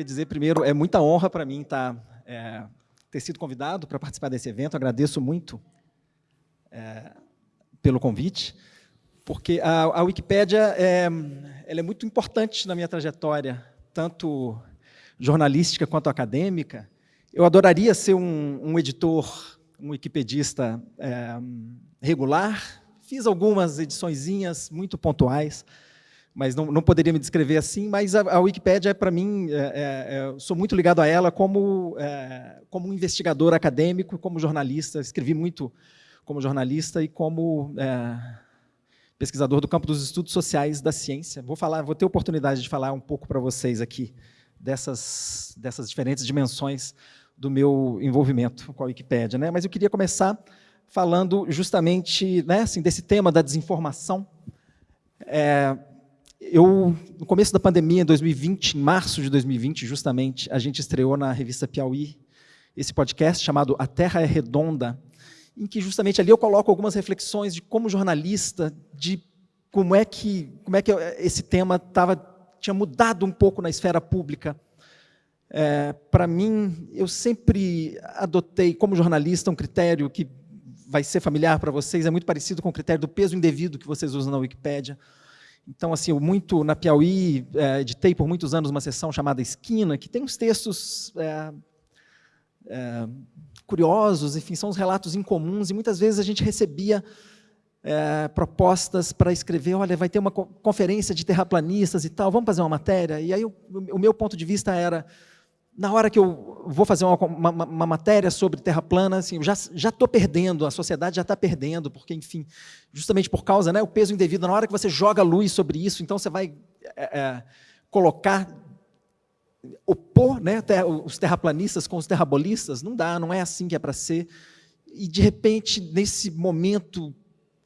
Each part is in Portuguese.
Queria dizer primeiro, é muita honra para mim estar, tá, é, ter sido convidado para participar desse evento. Agradeço muito é, pelo convite, porque a, a Wikipédia é, ela é muito importante na minha trajetória, tanto jornalística quanto acadêmica. Eu adoraria ser um, um editor, um wikipedista é, regular. Fiz algumas ediçõezinhas muito pontuais, mas não, não poderia me descrever assim, mas a, a Wikipédia, para mim, é, é, é sou muito ligado a ela como, é, como um investigador acadêmico, como jornalista, escrevi muito como jornalista e como é, pesquisador do campo dos estudos sociais da ciência. Vou, falar, vou ter oportunidade de falar um pouco para vocês aqui dessas, dessas diferentes dimensões do meu envolvimento com a Wikipédia. Né? Mas eu queria começar falando justamente né, assim, desse tema da desinformação. É, eu, no começo da pandemia, em 2020, em março de 2020, justamente, a gente estreou na revista Piauí esse podcast chamado A Terra é Redonda, em que justamente ali eu coloco algumas reflexões de como jornalista, de como é que, como é que esse tema tava, tinha mudado um pouco na esfera pública. É, Para mim, eu sempre adotei, como jornalista, um critério que vai ser familiar para vocês, é muito parecido com o critério do peso indevido que vocês usam na Wikipédia. Então, assim, eu muito na Piauí, é, editei por muitos anos uma sessão chamada Esquina, que tem uns textos é, é, curiosos, enfim, são uns relatos incomuns, e muitas vezes a gente recebia é, propostas para escrever, olha, vai ter uma conferência de terraplanistas e tal, vamos fazer uma matéria? E aí o, o meu ponto de vista era, na hora que eu vou fazer uma, uma, uma matéria sobre terra plana, assim, eu já estou perdendo, a sociedade já está perdendo, porque, enfim, justamente por causa, né, o peso indevido, na hora que você joga luz sobre isso, então você vai é, é, colocar, opor né, os terraplanistas com os terrabolistas, não dá, não é assim que é para ser. E, de repente, nesse momento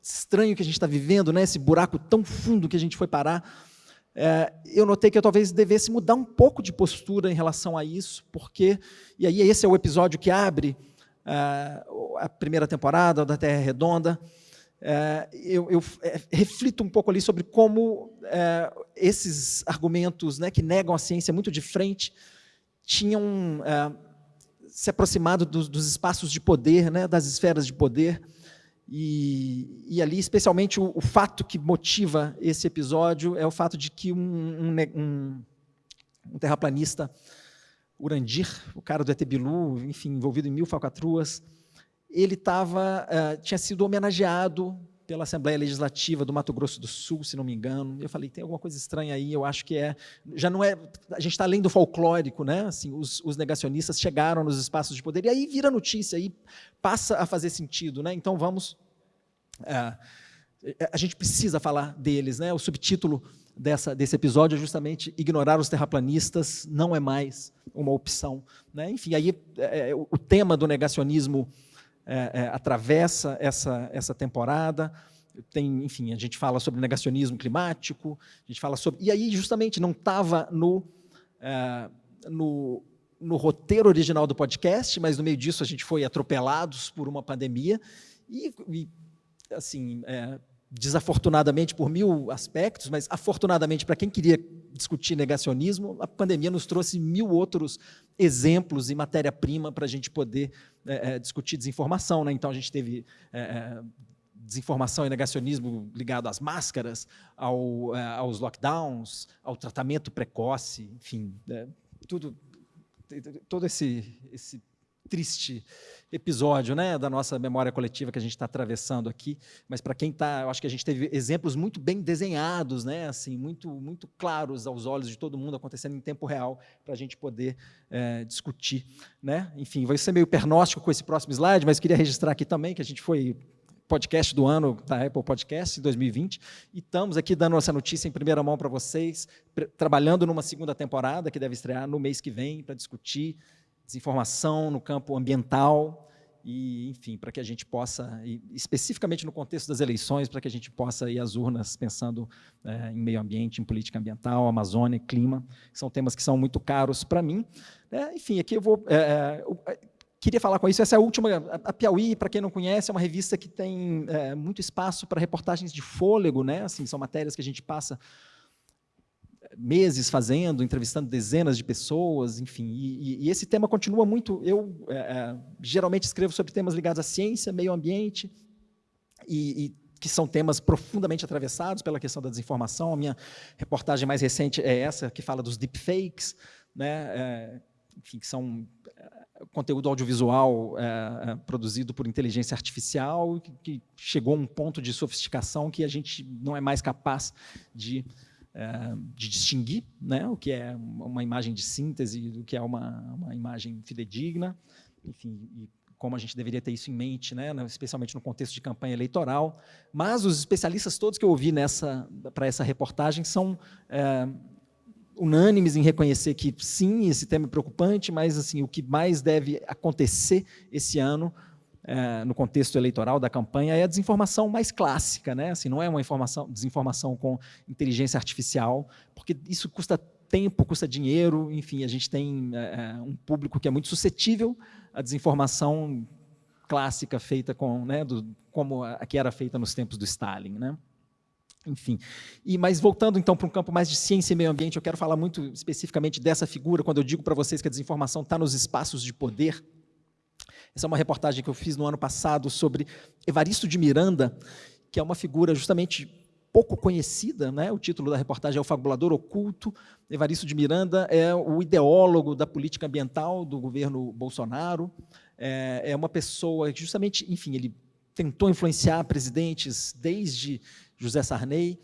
estranho que a gente está vivendo, né, esse buraco tão fundo que a gente foi parar, é, eu notei que eu talvez devesse mudar um pouco de postura em relação a isso, porque, e aí esse é o episódio que abre é, a primeira temporada da Terra Redonda, é, eu, eu é, reflito um pouco ali sobre como é, esses argumentos né, que negam a ciência muito de frente tinham se aproximado dos, dos, espaços de poder, né, das esferas de poder, e, e ali, especialmente, o, o, fato que motiva esse episódio é o fato de que um, um, um, um terraplanista, Urandir, o cara do Etebilu, enfim, envolvido em mil falcatruas, ele tava, uh, tinha sido homenageado pela Assembleia Legislativa do Mato Grosso do Sul, se não me engano. Eu falei, tem alguma coisa estranha aí, eu acho que é... Já não é... A gente está além do folclórico, né? Assim, os, os, negacionistas chegaram nos espaços de poder, e aí vira notícia, aí passa a fazer sentido, né? Então vamos... É, a gente precisa falar deles, né? O subtítulo dessa, desse episódio é justamente ignorar os terraplanistas não é mais uma opção. Né? Enfim, aí é, é o tema do negacionismo é, é, atravessa essa, essa temporada. Tem, enfim, a gente fala sobre negacionismo climático, a gente fala sobre... E aí, justamente, não estava no, é, no, no roteiro original do podcast, mas no meio disso a gente foi atropelados por uma pandemia e, e assim, é, desafortunadamente por mil aspectos, mas afortunadamente para quem queria discutir negacionismo, a pandemia nos trouxe mil outros exemplos e matéria-prima para a gente poder é, é, discutir desinformação. Né? Então, a gente teve é, é desinformação e negacionismo ligado às máscaras, ao, é, aos lockdowns, ao tratamento precoce, enfim, é, tudo, todo esse, esse triste episódio né, da nossa memória coletiva que a gente está atravessando aqui, mas para quem está, eu acho que a gente teve exemplos muito bem desenhados, né, assim, muito, muito claros aos olhos de todo mundo, acontecendo em tempo real, para a gente poder é, discutir. Né? Enfim, vai ser meio pernóstico com esse próximo slide, mas queria registrar aqui também que a gente foi podcast do ano da Apple Podcast, em 2020, e estamos aqui dando essa notícia em primeira mão para vocês, trabalhando numa segunda temporada, que deve estrear no mês que vem, para discutir desinformação no campo ambiental, e, enfim, para que a gente possa, especificamente no contexto das eleições, para que a gente possa ir às urnas pensando é, em meio ambiente, em política ambiental, Amazônia, clima, que são temas que são muito caros para mim. É, enfim, aqui eu vou... É, é queria falar com isso, essa é a última, a Piauí, para quem não conhece, é uma revista que tem muito espaço para reportagens de fôlego, né? assim, são matérias que a gente passa meses fazendo, entrevistando dezenas de pessoas, enfim, e, e esse tema continua muito, eu é, é, geralmente escrevo sobre temas ligados à ciência, meio ambiente, e, e, que são temas profundamente atravessados pela questão da desinformação, a minha reportagem mais recente é essa, que fala dos deepfakes, né, é, enfim, que são é, conteúdo audiovisual é, é, produzido por inteligência artificial, que, que, chegou a um ponto de sofisticação que a gente não é mais capaz de de distinguir né, o que é uma imagem de síntese do que é uma, uma imagem fidedigna, enfim, e como a gente deveria ter isso em mente, né, especialmente no contexto de campanha eleitoral. Mas os especialistas todos que eu ouvi para essa reportagem são é, unânimes em reconhecer que sim, esse tema é preocupante, mas assim o que mais deve acontecer esse ano é, no contexto eleitoral da campanha é a desinformação mais clássica, né? Assim, não é uma informação, desinformação com inteligência artificial, porque isso custa tempo, custa dinheiro, enfim, a gente tem é, um público que é muito suscetível à desinformação clássica feita com, né, do, como a que era feita nos tempos do Stalin, né? Enfim, e, mas voltando então para um campo mais de ciência e meio ambiente, eu quero falar muito especificamente dessa figura, quando eu digo para vocês que a desinformação está nos espaços de poder, essa é uma reportagem que eu fiz no ano passado sobre Evaristo de Miranda, que é uma figura justamente pouco conhecida, né? o título da reportagem é O Fabulador Oculto. Evaristo de Miranda é o ideólogo da política ambiental do governo Bolsonaro, é, é uma pessoa que justamente, enfim, ele tentou influenciar presidentes desde José Sarney,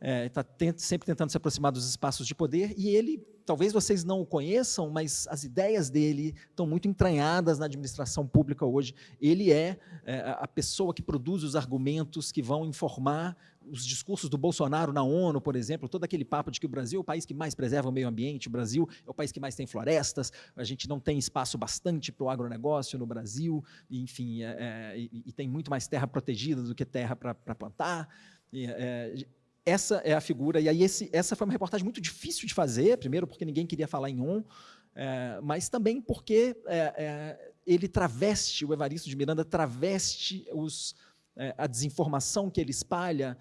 está é, sempre tentando se aproximar dos espaços de poder, e ele, talvez vocês não o conheçam, mas as ideias dele estão muito entranhadas na administração pública hoje. Ele é, é a pessoa que produz os argumentos que vão informar os discursos do Bolsonaro na ONU, por exemplo, todo aquele papo de que o Brasil é o país que mais preserva o meio ambiente, o Brasil é o país que mais tem florestas, a gente não tem espaço bastante para o agronegócio no Brasil, enfim, é, é, e, e, tem muito mais terra protegida do que terra para plantar. E, é, essa é a figura, e aí esse, essa foi uma reportagem muito difícil de fazer, primeiro porque ninguém queria falar em on, é, mas também porque é, é, ele traveste, o Evaristo de Miranda traveste os, é, a desinformação que ele espalha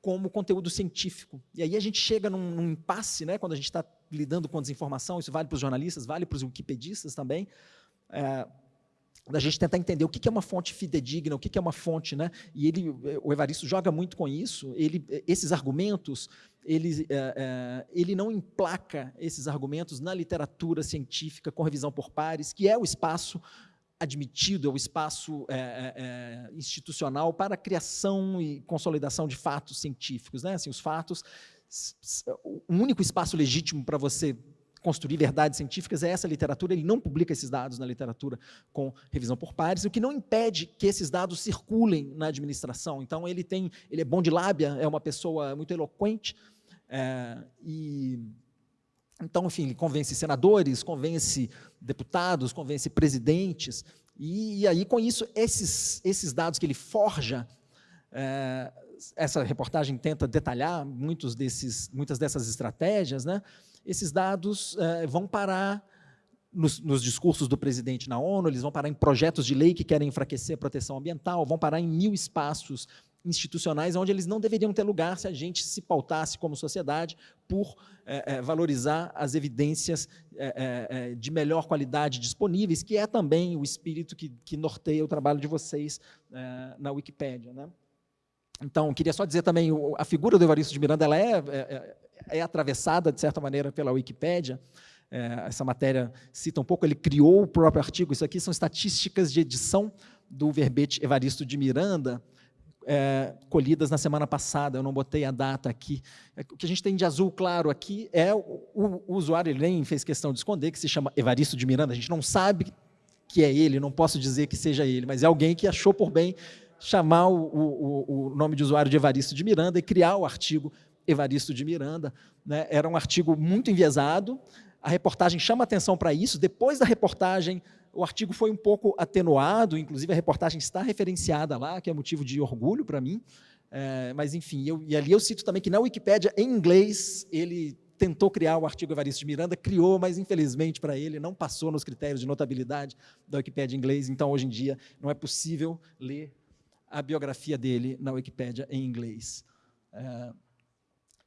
como conteúdo científico. E aí a gente chega num, num impasse, né, quando a gente está lidando com desinformação, isso vale para os jornalistas, vale para os wikipedistas também, é, da gente tentar entender o que é uma fonte fidedigna, o que é uma fonte, né? E ele, o Evaristo joga muito com isso. Ele, esses argumentos, ele, é, é, ele não emplaca esses argumentos na literatura científica com revisão por pares, que é o espaço admitido, é o espaço é, é, é institucional para a criação e consolidação de fatos científicos, né? Assim, os fatos, o único espaço legítimo para você construir verdades científicas é essa literatura, ele não publica esses dados na literatura com revisão por pares, o que não impede que esses dados circulem na administração. Então, ele tem, ele é bom de lábia, é uma pessoa muito eloquente, é, e então, enfim, ele convence senadores, convence deputados, convence presidentes, e, e aí, com isso, esses, esses dados que ele forja, é, essa reportagem tenta detalhar muitos desses, muitas dessas estratégias, né? Esses dados eh, vão parar nos, nos, discursos do presidente na ONU, eles vão parar em projetos de lei que querem enfraquecer a proteção ambiental, vão parar em mil espaços institucionais onde eles não deveriam ter lugar se a gente se pautasse como sociedade por é, é, valorizar as evidências é, de melhor qualidade disponíveis, que é também o espírito que, que norteia o trabalho de vocês na Wikipédia. Né? Então, queria só dizer também, a figura do Evaristo de Miranda ela é, é, é atravessada, de certa maneira, pela Wikipédia. É, essa matéria cita um pouco, ele criou o próprio artigo. Isso aqui são estatísticas de edição do verbete Evaristo de Miranda, é, colhidas na semana passada, eu não botei a data aqui. É, o que a gente tem de azul claro aqui é o, o, usuário, ele nem fez questão de esconder, que se chama Evaristo de Miranda, a gente não sabe que é ele, não posso dizer que seja ele, mas é alguém que achou por bem chamar o, o nome de usuário de Evaristo de Miranda e criar o artigo Evaristo de Miranda. Né? Era um artigo muito enviesado, a reportagem chama atenção para isso, depois da reportagem o artigo foi um pouco atenuado, inclusive a reportagem está referenciada lá, que é motivo de orgulho para mim, é, mas enfim, eu, e ali eu cito também que na Wikipédia, em inglês, ele tentou criar o artigo Evaristo de Miranda, criou, mas infelizmente para ele não passou nos critérios de notabilidade da Wikipédia em inglês, então hoje em dia não é possível ler a biografia dele na Wikipédia em inglês. É,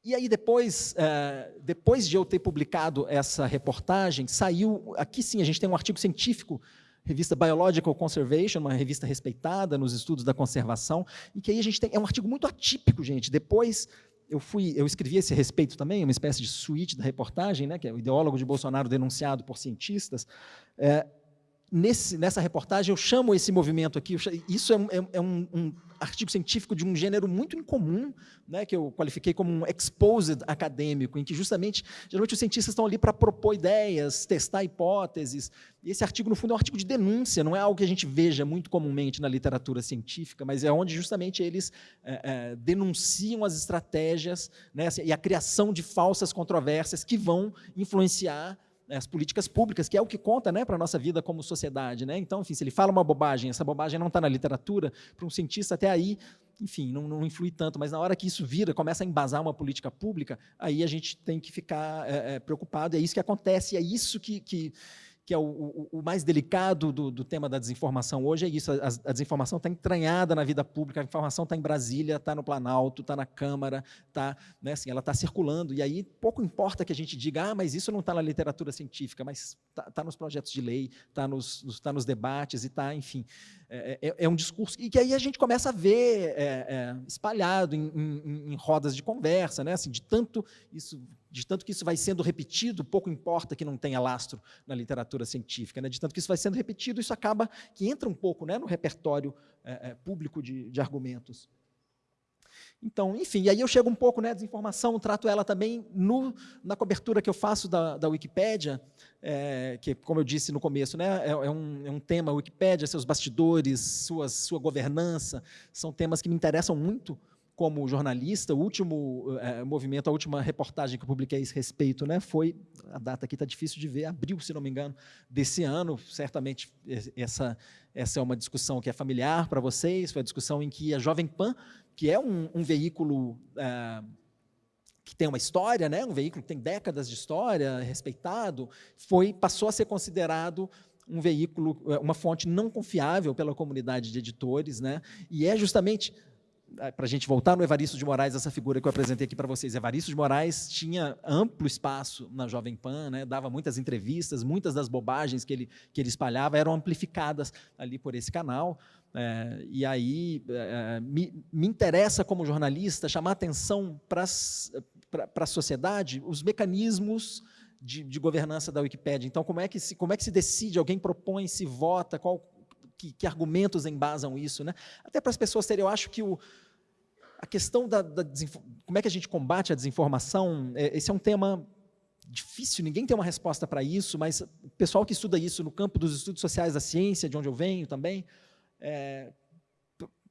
E aí depois, é, depois de eu ter publicado essa reportagem, saiu, aqui sim, a gente tem um artigo científico, revista Biological Conservation, uma revista respeitada nos estudos da conservação, e que aí a gente tem, é um artigo muito atípico, gente, depois eu fui, eu escrevi esse respeito também, uma espécie de suíte da reportagem, né, que é o ideólogo de Bolsonaro denunciado por cientistas, é, nesse, nessa reportagem, eu chamo esse movimento aqui, isso é, é, é um, um, artigo científico de um gênero muito incomum, né, que eu qualifiquei como um exposed acadêmico, em que justamente, geralmente os cientistas estão ali para propor ideias, testar hipóteses, e esse artigo, no fundo, é um artigo de denúncia, não é algo que a gente veja muito comumente na literatura científica, mas é onde justamente eles é, é, denunciam as estratégias né, assim, e a criação de falsas controvérsias que vão influenciar as políticas públicas, que é o que conta né, para a nossa vida como sociedade. Né? Então, enfim, se ele fala uma bobagem, essa bobagem não está na literatura, para um cientista até aí, enfim, não, não, influi tanto, mas na hora que isso vira, começa a embasar uma política pública, aí a gente tem que ficar é, é, preocupado, é isso que acontece, é isso que, que que é o, o, o mais delicado do, do, tema da desinformação hoje, é isso, a, a desinformação está entranhada na vida pública, a informação está em Brasília, está no Planalto, está na Câmara, tá, né, assim, ela está circulando, e aí pouco importa que a gente diga, ah, mas isso não está na literatura científica, mas está tá nos projetos de lei, está nos, tá nos debates, e está, enfim, é, é, é, um discurso, e que aí a gente começa a ver é, é espalhado em, em, em, rodas de conversa, né, assim, de tanto isso de tanto que isso vai sendo repetido, pouco importa que não tenha lastro na literatura científica, né? de tanto que isso vai sendo repetido, isso acaba que entra um pouco né, no repertório é, é, público de, de, argumentos. Então, enfim, e aí eu chego um pouco, né, desinformação, trato ela também no, na cobertura que eu faço da, da Wikipédia, é, que, como eu disse no começo, né, é, é, um, é um tema, Wikipédia, seus bastidores, suas, sua governança, são temas que me interessam muito, como jornalista, o último é, movimento, a última reportagem que eu publiquei a esse respeito, né, foi, a data aqui está difícil de ver, abril, se não me engano, desse ano, certamente essa, essa é uma discussão que é familiar para vocês, foi a discussão em que a Jovem Pan, que é um, um veículo é, que tem uma história, né, um veículo que tem décadas de história, respeitado, foi, passou a ser considerado um veículo, uma fonte não confiável pela comunidade de editores, né, e é justamente para a gente voltar no Evaristo de Moraes, essa figura que eu apresentei aqui para vocês. Evaristo de Moraes tinha amplo espaço na Jovem Pan, né, dava muitas entrevistas, muitas das bobagens que ele, que ele espalhava eram amplificadas ali por esse canal. É, e aí é, me, me interessa, como jornalista, chamar atenção para a sociedade os mecanismos de, de, governança da Wikipédia. Então, como é que se, como é que se decide, alguém propõe, se vota, qual, que, que, argumentos embasam isso, né? Até para as pessoas terem, eu acho que o, a questão da, da como é que a gente combate a desinformação, é, esse é um tema difícil, ninguém tem uma resposta para isso, mas o pessoal que estuda isso no campo dos estudos sociais da ciência, de onde eu venho também, é,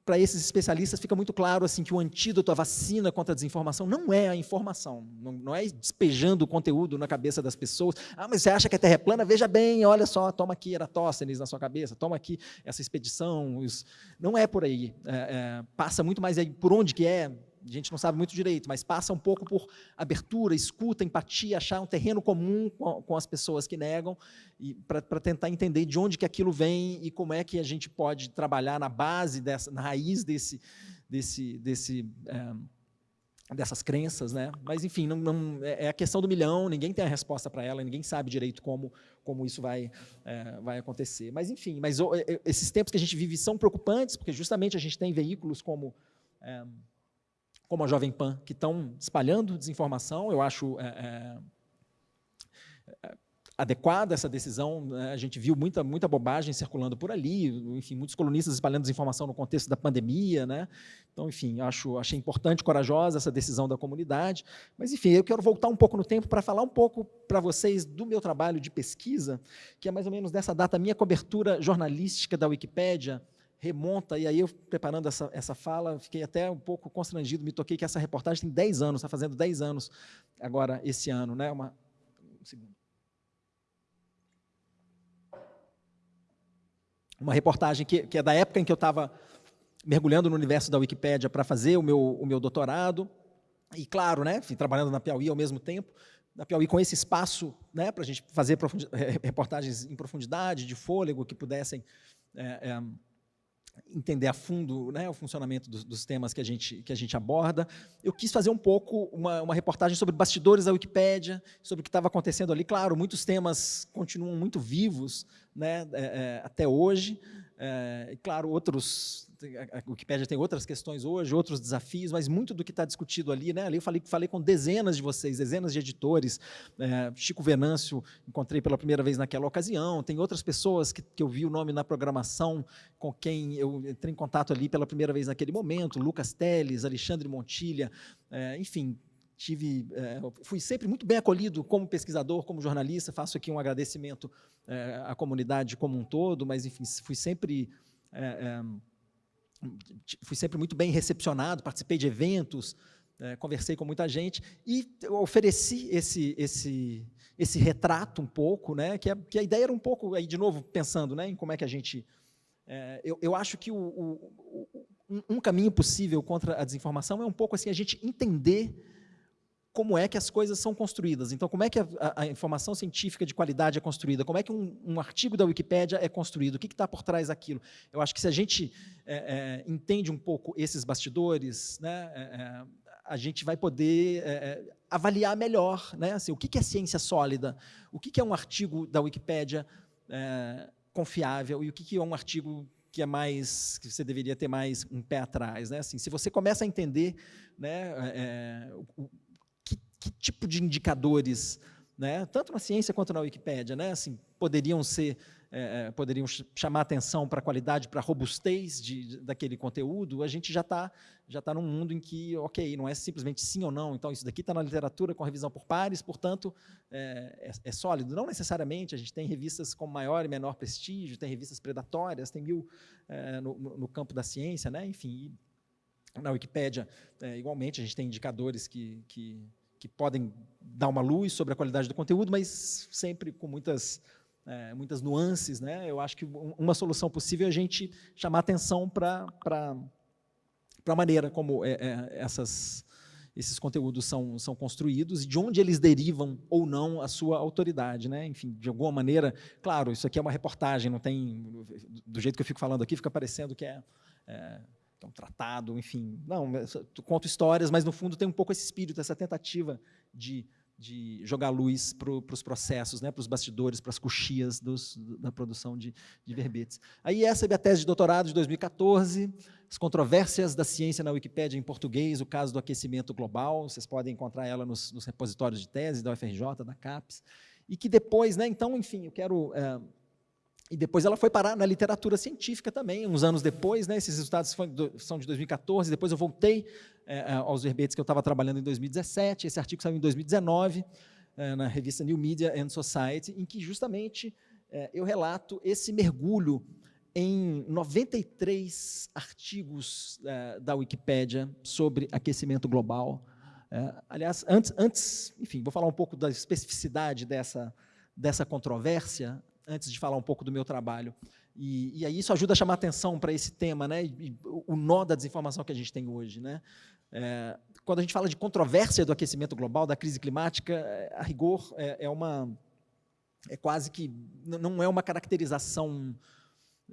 para esses especialistas fica muito claro assim que o antídoto, a vacina contra a desinformação não é a informação, não, não é despejando o conteúdo na cabeça das pessoas. Ah, mas você acha que a Terra é plana? Veja bem, olha só, toma aqui Eratóstenes na sua cabeça, toma aqui essa expedição. Isso. Não é por aí. É, é, passa muito mais aí por onde que é, a gente não sabe muito direito, mas passa um pouco por abertura, escuta, empatia, achar um terreno comum com, com as pessoas que negam, para tentar entender de onde que aquilo vem e como é que a gente pode trabalhar na base, dessa, na raiz desse, desse, desse é, dessas crenças, né? Mas enfim, não, não, é, é a questão do milhão. Ninguém tem a resposta para ela. Ninguém sabe direito como como isso vai é, vai acontecer. Mas enfim, mas esses tempos que a gente vive são preocupantes porque justamente a gente tem veículos como é, como a Jovem Pan, que estão espalhando desinformação. Eu acho é, é, é, adequada essa decisão. Né? A gente viu muita, muita bobagem circulando por ali, enfim, muitos colunistas espalhando desinformação no contexto da pandemia. Né? Então, enfim, acho, achei importante, corajosa essa decisão da comunidade. Mas, enfim, eu quero voltar um pouco no tempo para falar um pouco para vocês do meu trabalho de pesquisa, que é mais ou menos dessa data, minha cobertura jornalística da Wikipédia, remonta, e aí eu preparando essa, essa fala, fiquei até um pouco constrangido, me toquei que essa reportagem tem 10 anos, está fazendo 10 anos agora, esse ano. Né? Uma, um segundo. Uma reportagem que, que é da época em que eu estava mergulhando no universo da Wikipédia para fazer o meu, o meu doutorado, e claro, né, fui trabalhando na Piauí ao mesmo tempo, na Piauí com esse espaço né, para a gente fazer reportagens em profundidade, de fôlego, que pudessem é, é, entender a fundo né, o funcionamento dos, dos, temas que a, gente, que a gente aborda. Eu quis fazer um pouco uma, uma reportagem sobre bastidores da Wikipédia, sobre o que estava acontecendo ali. Claro, muitos temas continuam muito vivos né, é, é, até hoje, é, claro, outros, a Wikipédia tem outras questões hoje, outros desafios, mas muito do que está discutido ali, né, ali eu falei, falei com dezenas de vocês, dezenas de editores, é, Chico Venâncio, encontrei pela primeira vez naquela ocasião, tem outras pessoas que, que eu vi o nome na programação, com quem eu entrei em contato ali pela primeira vez naquele momento, Lucas Teles, Alexandre Montilha, é, enfim, tive, é, fui sempre muito bem acolhido como pesquisador, como jornalista, faço aqui um agradecimento é, à comunidade como um todo, mas, enfim, fui sempre, é, fui sempre muito bem recepcionado, participei de eventos, conversei com muita gente e ofereci esse, esse, esse retrato um pouco, né, que, a, que a ideia era um pouco, aí de novo, pensando né, em como é que a gente... eu, eu acho que o, o, um, um caminho possível contra a desinformação é um pouco assim, a gente entender como é que as coisas são construídas. Então, como é que a, a, informação científica de qualidade é construída? Como é que um, um artigo da Wikipédia é construído? O que está por trás daquilo? Eu acho que se a gente é, é, entende um pouco esses bastidores, né, é, é a gente vai poder é, é, avaliar melhor né, assim, o que, que é ciência sólida, o que, que é um artigo da Wikipédia confiável e o que, que é um artigo que é mais que você deveria ter mais um pé atrás, né? Assim, se você começa a entender, né, o, que tipo de indicadores, né, tanto na ciência quanto na Wikipédia, né, assim, poderiam ser, é, é poderiam chamar atenção para a qualidade, para a robustez de, de, daquele conteúdo, a gente já está já tá num mundo em que, ok, não é simplesmente sim ou não, então isso daqui está na literatura com revisão por pares, portanto, é, é, é, sólido. Não necessariamente, a gente tem revistas com maior e menor prestígio, tem revistas predatórias, tem mil é, no, no, campo da ciência, né, enfim, na Wikipédia, é, igualmente, a gente tem indicadores que, que que podem dar uma luz sobre a qualidade do conteúdo, mas sempre com muitas, é, muitas nuances. Né? Eu acho que uma solução possível é a gente chamar atenção para a maneira como é, é, essas, esses conteúdos são, são construídos e de onde eles derivam ou não a sua autoridade. Né? Enfim, de alguma maneira, claro, isso aqui é uma reportagem, não tem, do jeito que eu fico falando aqui, fica parecendo que é, um tratado, enfim. Não, conto histórias, mas no fundo tem um pouco esse espírito, essa tentativa de, de jogar luz para os processos, né, para os bastidores, para as coxias dos, da produção de, de verbetes. Aí essa é a tese de doutorado de 2014, as controvérsias da ciência na Wikipédia em português, o caso do aquecimento global, vocês podem encontrar ela nos, nos repositórios de tese da UFRJ, da CAPES, e que depois, né, então, enfim, eu quero... É, e depois ela foi parar na literatura científica também, uns anos depois, né, esses resultados são de 2014, depois eu voltei é, aos verbetes que eu estava trabalhando em 2017, esse artigo saiu em 2019, é, na revista New Media and Society, em que justamente é, eu relato esse mergulho em 93 artigos é, da Wikipédia sobre aquecimento global. É, aliás, antes, antes, enfim, vou falar um pouco da especificidade dessa, dessa controvérsia, antes de falar um pouco do meu trabalho. E, e aí isso ajuda a chamar atenção para esse tema, né? E, o nó da desinformação que a gente tem hoje. Né? É, quando a gente fala de controvérsia do aquecimento global, da crise climática, é, a rigor é, é uma é quase que não é uma caracterização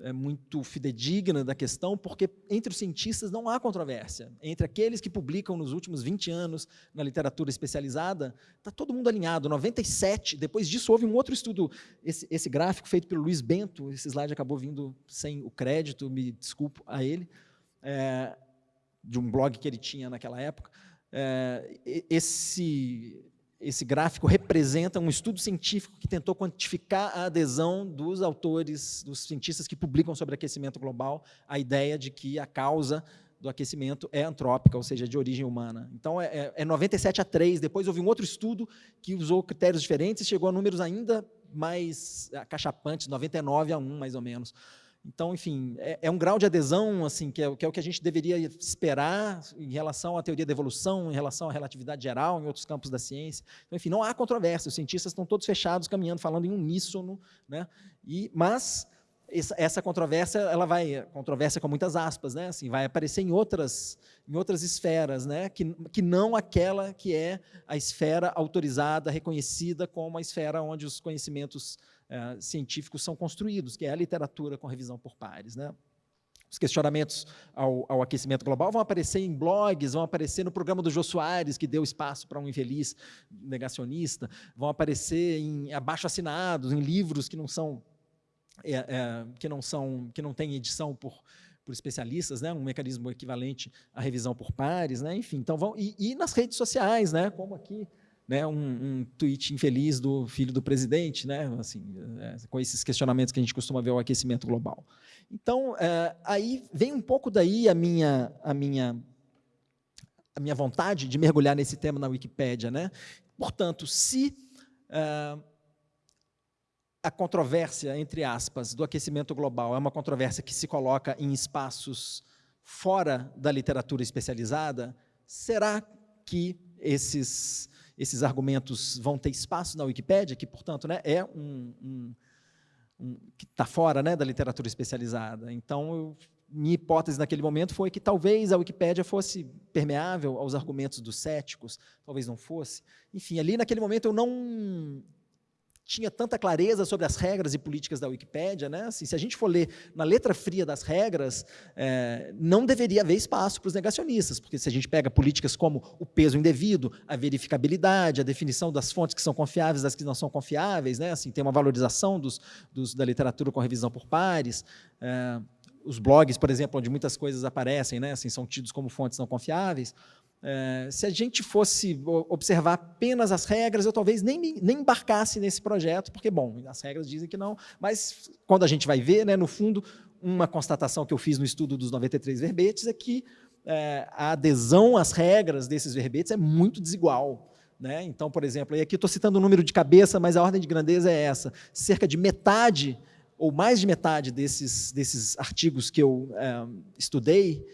é, muito fidedigna da questão, porque entre os cientistas não há controvérsia. Entre aqueles que publicam nos últimos 20 anos na literatura especializada, está todo mundo alinhado. 97, depois disso houve um outro estudo, esse, esse gráfico feito pelo Luiz Bento, esse slide acabou vindo sem o crédito, me desculpo a ele, é, de um blog que ele tinha naquela época. É, esse esse gráfico representa um estudo científico que tentou quantificar a adesão dos autores, dos cientistas que publicam sobre aquecimento global, a ideia de que a causa do aquecimento é antrópica, ou seja, de origem humana. Então, é, é 97 a 3, depois houve um outro estudo que usou critérios diferentes e chegou a números ainda mais acachapantes, 99 a 1, mais ou menos. Então, enfim, é, é, um grau de adesão assim que é, que é, o que a gente deveria esperar em relação à teoria da evolução, em relação à relatividade geral, em outros campos da ciência. Então, enfim, não há controvérsia, os cientistas estão todos fechados, caminhando, falando em uníssono, né? E, mas essa, controvérsia, ela vai, controvérsia com muitas aspas, né? Assim, vai aparecer em outras, em outras esferas, né? Que, que não aquela que é a esfera autorizada, reconhecida como a esfera onde os conhecimentos é, científicos são construídos, que é a literatura com revisão por pares. Né? os questionamentos ao, ao, aquecimento global vão aparecer em blogs, vão aparecer no programa do Jô Soares, que deu espaço para um infeliz negacionista, vão aparecer em abaixo-assinados, em livros que não são, é, é, que não são, que não têm edição por, por especialistas, né, um mecanismo equivalente à revisão por pares, né, enfim, então vão, e, e nas redes sociais, né, como aqui, né, um, um tweet infeliz do filho do presidente, né, assim, é, com esses questionamentos que a gente costuma ver ao aquecimento global. Então, é, aí vem um pouco daí a minha, a, minha, a minha vontade de mergulhar nesse tema na Wikipédia. Né? Portanto, se é, a controvérsia, entre aspas, do aquecimento global é uma controvérsia que se coloca em espaços fora da literatura especializada, será que esses esses argumentos vão ter espaço na Wikipédia, que, portanto, né, é um, um, um que está fora né, da literatura especializada. Então, eu, minha hipótese naquele momento foi que talvez a Wikipédia fosse permeável aos argumentos dos céticos, talvez não fosse. Enfim, ali naquele momento eu não tinha tanta clareza sobre as regras e políticas da Wikipédia, né? Assim, se a gente for ler na letra fria das regras, é, não deveria haver espaço para os negacionistas, porque se a gente pega políticas como o peso indevido, a verificabilidade, a definição das fontes que são confiáveis das que não são confiáveis, né? Assim, tem uma valorização dos, dos, da literatura com revisão por pares, é, os blogs, por exemplo, onde muitas coisas aparecem, né? Assim, são tidos como fontes não confiáveis, é, se a gente fosse observar apenas as regras, eu talvez nem, nem embarcasse nesse projeto, porque, bom, as regras dizem que não, mas quando a gente vai ver, né, no fundo, uma constatação que eu fiz no estudo dos 93 verbetes é que é, a adesão às regras desses verbetes é muito desigual. Né? Então, por exemplo, e aqui estou citando o número de cabeça, mas a ordem de grandeza é essa, cerca de metade, ou mais de metade desses, desses artigos que eu é, estudei,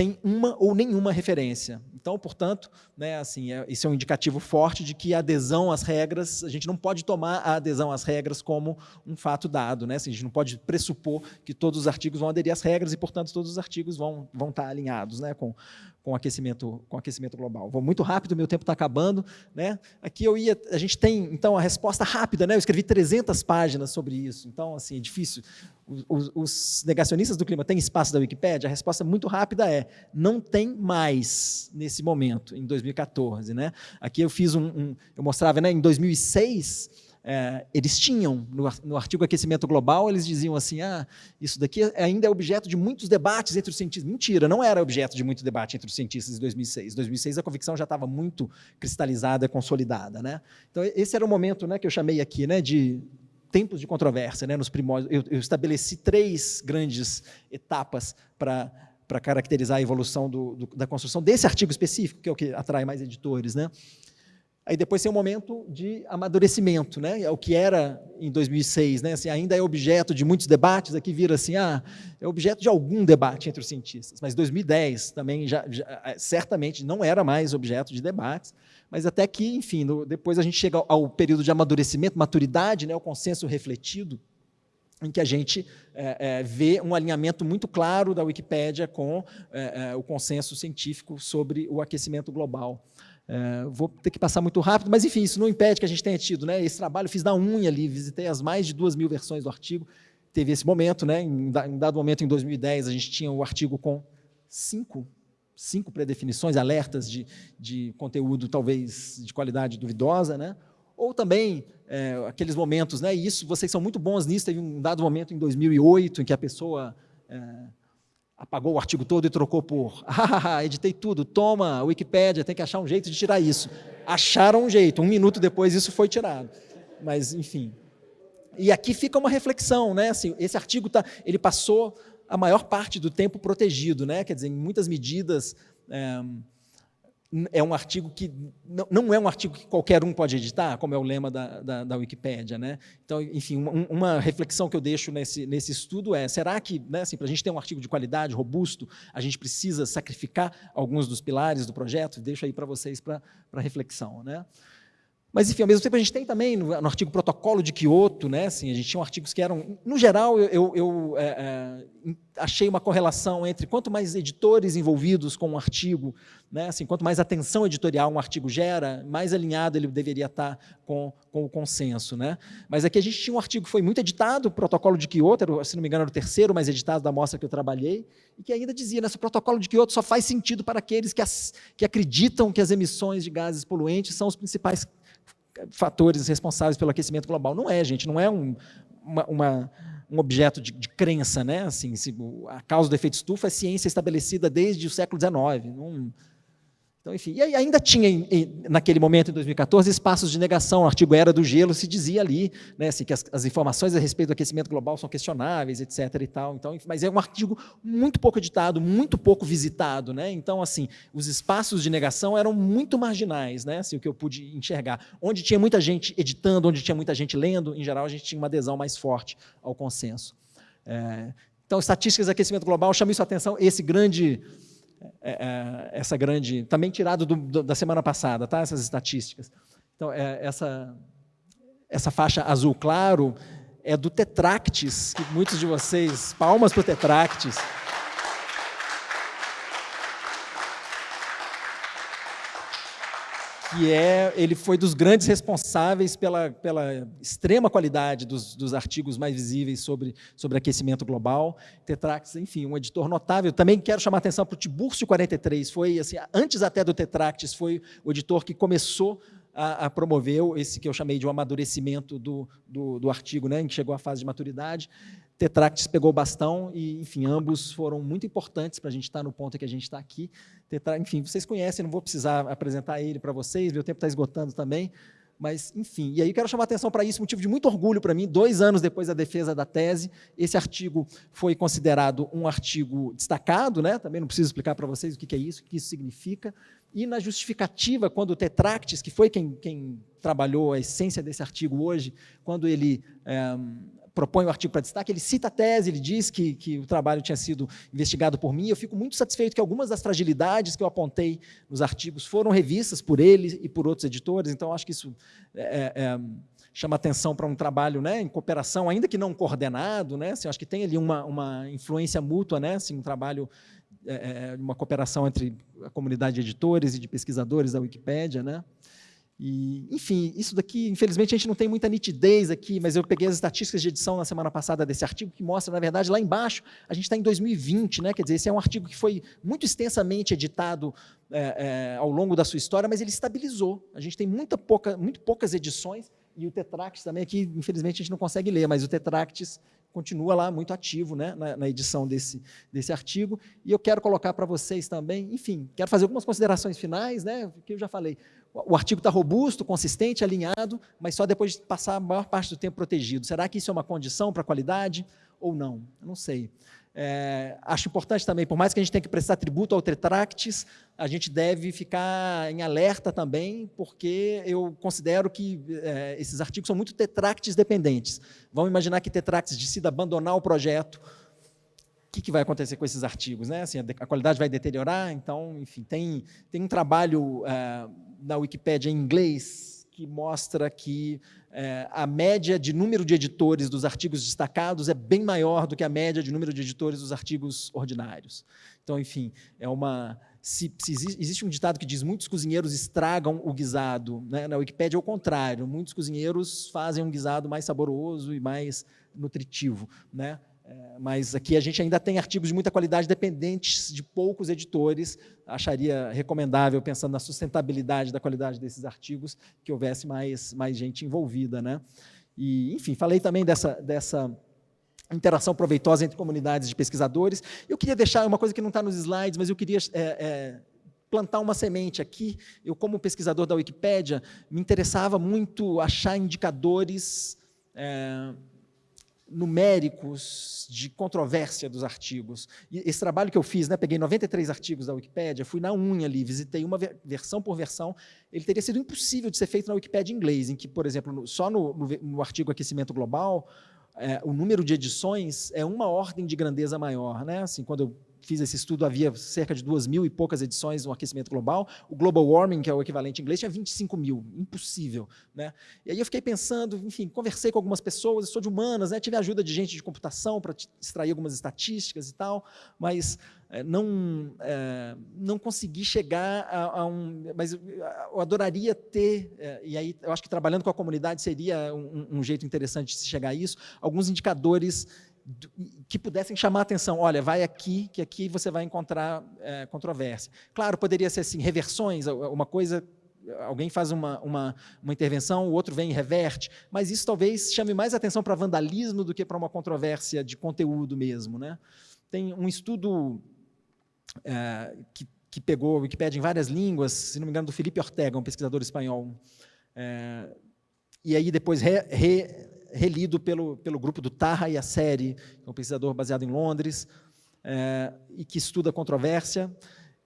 tem uma ou nenhuma referência. Então, portanto, né, assim, é, isso é um indicativo forte de que a adesão às regras, a gente não pode tomar a adesão às regras como um fato dado. Né? Assim, a gente não pode pressupor que todos os artigos vão aderir às regras e, portanto, todos os artigos vão, vão estar alinhados né, com, com aquecimento, com aquecimento global. Vou muito rápido, meu tempo está acabando. Né? Aqui eu ia, a gente tem, então, a resposta rápida, né? eu escrevi 300 páginas sobre isso, então, assim, é difícil. Os, os negacionistas do clima têm espaço da Wikipédia? A resposta muito rápida é, não tem mais nesse momento, em 2014. Né? Aqui eu fiz um, um eu mostrava, né, em 2006, é, eles tinham, no, no, artigo Aquecimento Global, eles diziam assim, ah, isso daqui ainda é objeto de muitos debates entre os cientistas. Mentira, não era objeto de muito debate entre os cientistas em 2006. Em 2006 a convicção já estava muito cristalizada, consolidada. Né? Então esse era o momento né, que eu chamei aqui né, de tempos de controvérsia. Né, nos primórdios, eu, eu estabeleci três grandes etapas para para caracterizar a evolução do, do, da construção desse artigo específico, que é o que atrai mais editores. Né? Aí depois tem um momento de amadurecimento, né? É o que era em 2006, né? Assim, ainda é objeto de muitos debates, aqui vira assim, ah, é objeto de algum debate entre os cientistas. Mas 2010 também já, já é, certamente não era mais objeto de debates, mas até que, enfim, no, depois a gente chega ao, período de amadurecimento, maturidade, né? O consenso refletido, em que a gente é, é, vê um alinhamento muito claro da Wikipédia com é, é o consenso científico sobre o aquecimento global. É, vou ter que passar muito rápido, mas enfim, isso não impede que a gente tenha tido né, esse trabalho. Fiz da unha ali, visitei as mais de duas mil versões do artigo. Teve esse momento, né, em, dado momento, em 2010, a gente tinha o artigo com cinco, cinco predefinições, alertas de, de conteúdo talvez de qualidade duvidosa, né? ou também é, aqueles momentos, né, e isso, vocês são muito bons nisso, teve um dado momento em 2008 em que a pessoa é, apagou o artigo todo e trocou por ah, editei tudo, toma, Wikipédia, tem que achar um jeito de tirar isso. Acharam um jeito, um minuto depois isso foi tirado. Mas, enfim. E aqui fica uma reflexão, né? Assim, esse artigo tá, ele passou a maior parte do tempo protegido, né? Quer dizer, em muitas medidas. É, é um artigo que não, é um artigo que qualquer um pode editar, como é o lema da, da, da Wikipédia. Né? Então, enfim, uma, uma, reflexão que eu deixo nesse, nesse estudo é, será que, né, assim, para a gente ter um artigo de qualidade, robusto, a gente precisa sacrificar alguns dos pilares do projeto? Deixo aí para vocês para reflexão. Né? Mas, enfim, ao mesmo tempo a gente tem também no, no artigo protocolo de Kyoto, né, assim, a gente tinha artigos que eram, no geral, eu, eu é, é, achei uma correlação entre quanto mais editores envolvidos com um artigo, né, assim, quanto mais atenção editorial um artigo gera, mais alinhado ele deveria estar com, com o consenso. Né? Mas aqui a gente tinha um artigo que foi muito editado, protocolo de Kyoto, era, se não me engano, era o terceiro mais editado da mostra que eu trabalhei, e que ainda dizia, nesse protocolo de Kyoto só faz sentido para aqueles que, as, que acreditam que as emissões de gases poluentes são os principais fatores responsáveis pelo aquecimento global. Não é, gente, não é um, uma, uma, um objeto de, de, crença. Né? Assim, se, a causa do efeito estufa é ciência estabelecida desde o século XIX. Não, então, enfim, e ainda tinha, naquele momento, em 2014, espaços de negação. O artigo Era do Gelo se dizia ali né, assim, que as, as, informações a respeito do aquecimento global são questionáveis, etc. E tal. Então, enfim, mas é um artigo muito pouco editado, muito pouco visitado. Né? Então, assim, os espaços de negação eram muito marginais, né? assim, o que eu pude enxergar. Onde tinha muita gente editando, onde tinha muita gente lendo, em geral, a gente tinha uma adesão mais forte ao consenso. É, então, estatísticas de aquecimento global, chama isso atenção, esse grande essa grande, também tirado do, do, da semana passada, tá? essas estatísticas. Então, é, essa, essa faixa azul claro é do Tetractis, que muitos de vocês, palmas para o Tetractis, que é, ele foi dos grandes responsáveis pela, pela extrema qualidade dos, dos artigos mais visíveis sobre, sobre aquecimento global. Tetrax, enfim, um editor notável. Também quero chamar a atenção para o Tiburcio 43, foi, assim, antes até do Tetractis, foi o editor que começou a, a promover esse que eu chamei de um amadurecimento do, do, do artigo, né, que chegou à fase de maturidade. Tetractis pegou o bastão e, enfim, ambos foram muito importantes para a gente estar no ponto que a gente está aqui. Tetra, enfim, vocês conhecem, não vou precisar apresentar ele para vocês, meu tempo está esgotando também, mas, enfim, e aí quero chamar a atenção para isso, motivo de muito orgulho para mim, dois anos depois da defesa da tese, esse artigo foi considerado um artigo destacado, né? também não preciso explicar para vocês o que é isso, o que isso significa, e na justificativa, quando o Tetractis, que foi quem, quem trabalhou a essência desse artigo hoje, quando ele é, propõe o artigo para destaque, ele cita a tese, ele diz que, que o trabalho tinha sido investigado por mim, eu fico muito satisfeito que algumas das fragilidades que eu apontei nos artigos foram revistas por ele e por outros editores, então acho que isso é, é, é chama atenção para um trabalho né, em cooperação, ainda que não coordenado, né, assim, acho que tem ali uma, uma influência mútua, né, assim, um trabalho, é, é uma cooperação entre a comunidade de editores e de pesquisadores da Wikipédia, né, e, enfim, isso daqui, infelizmente, a gente não tem muita nitidez aqui, mas eu peguei as estatísticas de edição na semana passada desse artigo, que mostra, na verdade, lá embaixo, a gente está em 2020, né? quer dizer, esse é um artigo que foi muito extensamente editado é, é, ao longo da sua história, mas ele estabilizou. A gente tem muita pouca, muito poucas edições, e o Tetractis também aqui, infelizmente, a gente não consegue ler, mas o Tetractis continua lá muito ativo né, na, na, edição desse, desse artigo. E eu quero colocar para vocês também, enfim, quero fazer algumas considerações finais, né, que eu já falei. O, artigo está robusto, consistente, alinhado, mas só depois de passar a maior parte do tempo protegido. Será que isso é uma condição para a qualidade ou não? Eu não sei. É, acho importante também, por mais que a gente tenha que prestar tributo ao Tetractis, a gente deve ficar em alerta também, porque eu considero que é, esses artigos são muito Tetractis dependentes. Vamos imaginar que Tetractis decida abandonar o projeto, que, que, vai acontecer com esses artigos? Né? Assim, a, qualidade vai deteriorar? Então, enfim, tem, tem um trabalho é, na Wikipédia em inglês que mostra que é, a média de número de editores dos artigos destacados é bem maior do que a média de número de editores dos artigos ordinários. Então, enfim, é uma... Se, se existe, um ditado que diz muitos cozinheiros estragam o guisado, né? na Wikipédia é o contrário, muitos cozinheiros fazem um guisado mais saboroso e mais nutritivo. Né? É, mas aqui a gente ainda tem artigos de muita qualidade dependentes de poucos editores. Acharia recomendável, pensando na sustentabilidade da qualidade desses artigos, que houvesse mais, mais gente envolvida. Né? E, enfim, falei também dessa, dessa interação proveitosa entre comunidades de pesquisadores. Eu queria deixar uma coisa que não está nos slides, mas eu queria é, é, plantar uma semente aqui. Eu, como pesquisador da Wikipédia, me interessava muito achar indicadores é, numéricos de controvérsia dos artigos. E esse trabalho que eu fiz, né, peguei 93 artigos da Wikipédia, fui na unha ali, visitei uma versão por versão, ele teria sido impossível de ser feito na Wikipédia em inglês, em que, por exemplo, só no, no, no artigo Aquecimento Global, é, o número de edições é uma ordem de grandeza maior. Né? Assim, quando eu fiz esse estudo, havia cerca de duas mil e poucas edições no aquecimento global. O Global Warming, que é o equivalente em inglês, tinha 25 mil. Impossível. Né? E aí eu fiquei pensando, enfim, conversei com algumas pessoas, sou de humanas, né? tive ajuda de gente de computação para extrair algumas estatísticas e tal, mas é, não, é, não consegui chegar a, a, um... Mas eu adoraria ter, é, e aí eu acho que trabalhando com a comunidade seria um, um jeito interessante de se chegar a isso, alguns indicadores que pudessem chamar a atenção, olha, vai aqui, que aqui você vai encontrar é, controvérsia. Claro, poderia ser assim, reversões, uma coisa, alguém faz uma, uma, uma, intervenção, o outro vem e reverte, mas isso talvez chame mais atenção para vandalismo do que para uma controvérsia de conteúdo mesmo. Né? Tem um estudo é, que, que pegou a Wikipédia em várias línguas, se não me engano, do Felipe Ortega, um pesquisador espanhol, é, e aí depois re, re, relido pelo, pelo grupo do Taha e a série, que é um pesquisador baseado em Londres, é, e que estuda controvérsia,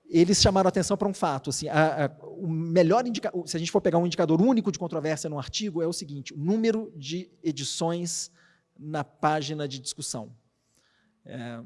eles chamaram atenção para um fato. Assim, a, a, o melhor indicador, se a gente for pegar um indicador único de controvérsia no artigo, é o seguinte, o número de edições na página de discussão. É,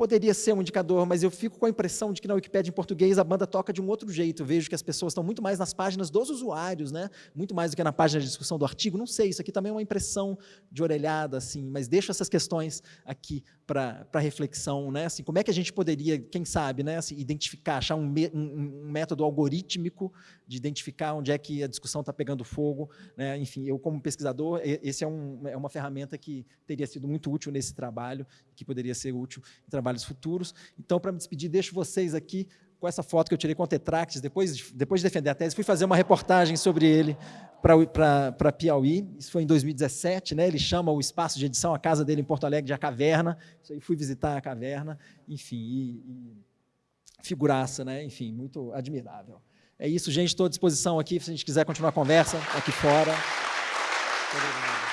poderia ser um indicador, mas eu fico com a impressão de que na Wikipédia em português a banda toca de um outro jeito. Vejo que as pessoas estão muito mais nas páginas dos usuários, né? muito mais do que na página de discussão do artigo. Não sei, isso aqui também é uma impressão de orelhada, assim, mas deixo essas questões aqui para reflexão. Né? Assim, como é que a gente poderia, quem sabe, né? Assim, identificar, achar um, um, um, método algorítmico de identificar onde é que a discussão está pegando fogo. Né? Enfim, eu como pesquisador, esse é, um, é uma ferramenta que teria sido muito útil nesse trabalho, que poderia ser útil em trabalho trabalhos futuros. Então, para me despedir, deixo vocês aqui com essa foto que eu tirei com o Tetractes, depois, depois de defender a tese, fui fazer uma reportagem sobre ele para Piauí, isso foi em 2017, né? ele chama o espaço de edição, a casa dele em Porto Alegre, de A Caverna, isso aí fui visitar a caverna, enfim, e, e figuraça, né? enfim, muito admirável. É isso, gente, estou à disposição aqui, se a gente quiser continuar a conversa, aqui fora. Obrigado.